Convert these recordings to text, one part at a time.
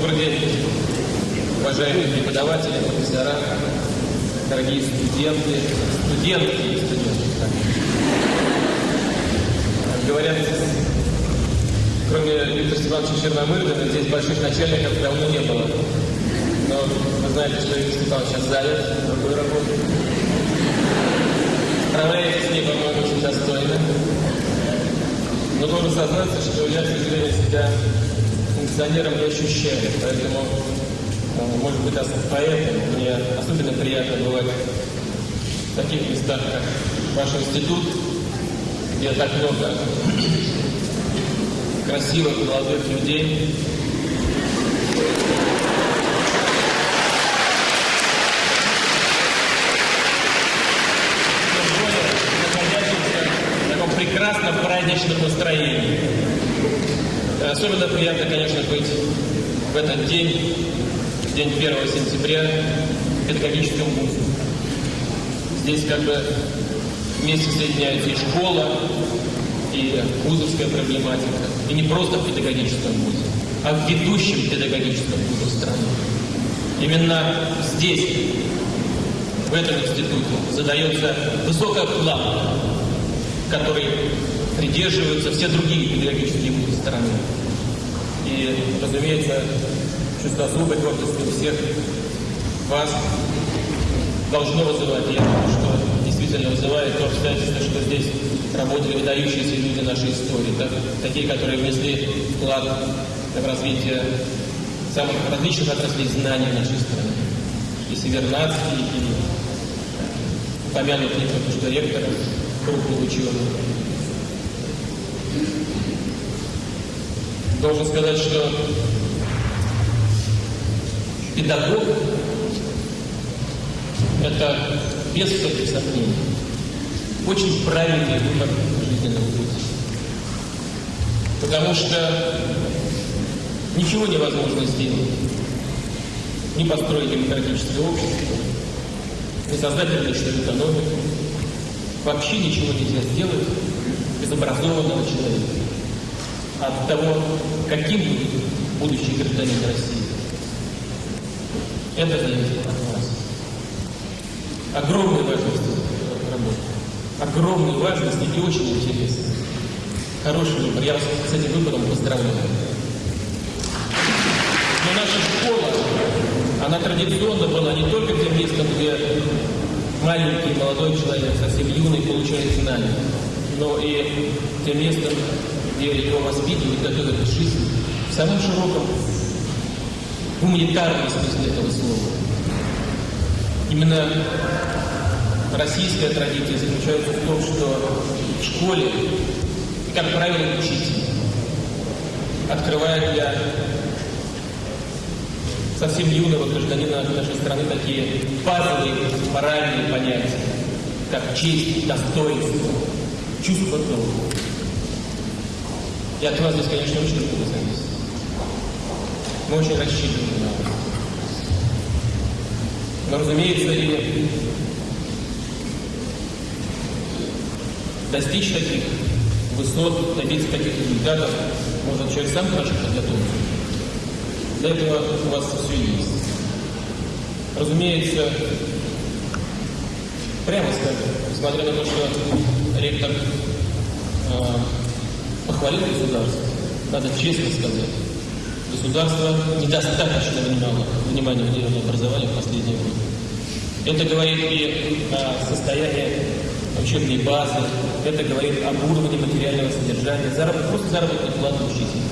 Добрый день, уважаемые преподаватели, профессора, дорогие студенты, студентки и студенты. Говорят, кроме Виктора Степановича Черномырдина, здесь больших начальников давно не было. Но вы знаете, что Виктор Степанович сейчас занят другой работой. Справляетесь с ней, по-моему, очень достойно. Но должен сознаться, что я, к сожалению, себя функционером не ощущаю. Поэтому, э, может быть, поэтому мне особенно приятно бывать в таких местах, как ваш институт, где так много красивых молодых людей, прекрасном праздничном настроении. Особенно приятно, конечно, быть в этот день, день 1 сентября, в педагогическом. Здесь как бы вместе соединяются и школа, и вузовская проблематика. И не просто в педагогическом вузе, а в ведущем педагогическом вузе страны. Именно здесь, в этом институте, задается высокая планка, которой придерживаются все другие педагогические вузы страны. И, разумеется, чувство особой гордости у всех вас должно вызывать. Я думаю, что действительно вызывает то обстоятельство, что здесь работали выдающиеся люди нашей истории, так, такие, которые внесли вклад в развитие самых различных отраслей знаний нашей страны. И Севернадский, и помянутый только что ректор крупный ученый. Должен сказать, что педагог – это без всяких сомнений очень правильный выбор жизненного пути. Потому что ничего невозможно сделать. Не построить демократическое общество, не создать рыночную экономику. Вообще ничего нельзя сделать без образованного человека от того, каким будет будущий гражданин России. Это зависит от вас. Огромная важность работы. Огромной важности и очень интересно. Хороший выбор. Я вас с этим выбором поздравляю. Но наша школа, она традиционно была не только тем местом, где маленький молодой человек, совсем юный, получает знания, но и тем местом, где его воспитывают, готовят к жизни, в самом широком гуманитарном смысле этого слова. Именно российская традиция заключается в том, что в школе, как правило, учитель открывает для совсем юного гражданина нашей страны такие базовые моральные понятия, как честь, достоинство, чувство долга. И от вас здесь, конечно, очень много зависит. Мы очень рассчитываем на вас. Но, разумеется, и достичь таких высот, добиться таких результатов может человек сам хорошо подготовиться. Для этого у вас все есть. Разумеется, прямо скажем, несмотря на то, что ректор э, похвалил государство, надо честно сказать, государство недостаточно внимало, внимания уделило образованию в последние годы. Это говорит и о состоянии учебной базы, это говорит об уровне материального содержания, заработ, просто заработной платы учителей.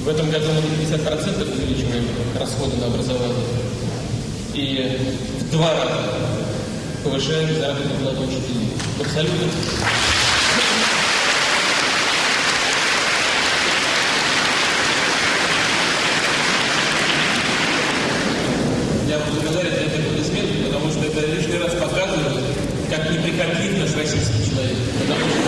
В этом году мы на 50% увеличиваем расходы на образование. И в два раза повышаем заработную плату учителей. Абсолютно. Я благодарен за эти аплодисменты, потому что это лишний раз показывает, как неприхотлив наш российский человек. Потому что,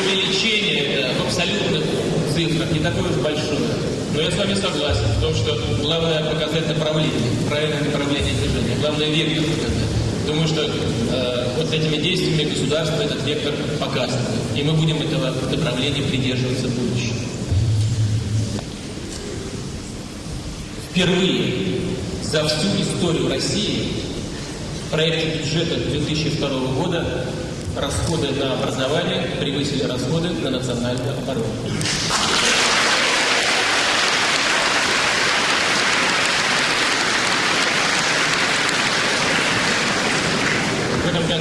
увеличение, это в абсолютных цифрах не такое уж большое. Но я с вами согласен в том, что главное показать направление, правильное направление движения, главное вектор показать. Думаю, что э, вот этими действиями государство этот вектор показывает. И мы будем этого направления придерживаться в будущем. Впервые за всю историю России в проекте бюджета 2002 года расходы на образование превысили расходы на национальную оборону.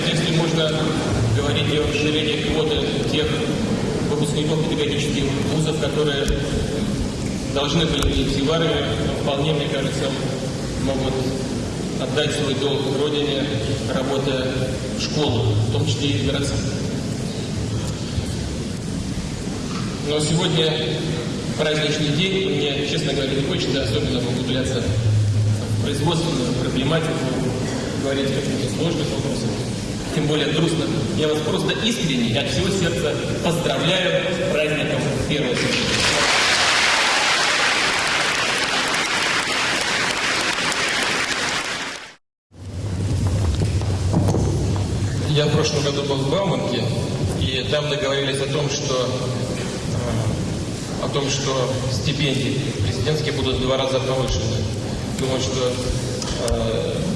Контексте можно говорить о расширении квоты тех выпускников педагогических вузов, которые должны были идти в армию, вполне, мне кажется, могут отдать свой долг Родине, работая в школу, в том числе и в городах. Но сегодня праздничный день, мне, честно говоря, не хочется особенно углубляться в производственную проблематику, говорить о каких-то сложных вопросах, тем более грустно. Я вас просто искренне от всего сердца поздравляю с праздником 1 сентября. Я в прошлом году был в Бауманке, и там договорились о том, что э, о том, что стипендии президентские будут в два раза повышены. Думаю, что э,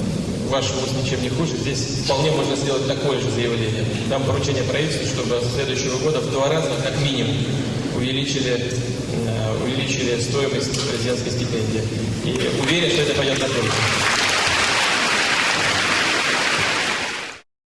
ваш вуз ничем не хуже. Здесь вполне можно сделать такое же заявление. Там поручение правительству, чтобы с следующего года в два раза, как минимум, увеличили, э, увеличили стоимость президентской стипендии. И уверен, что это пойдет на пользу.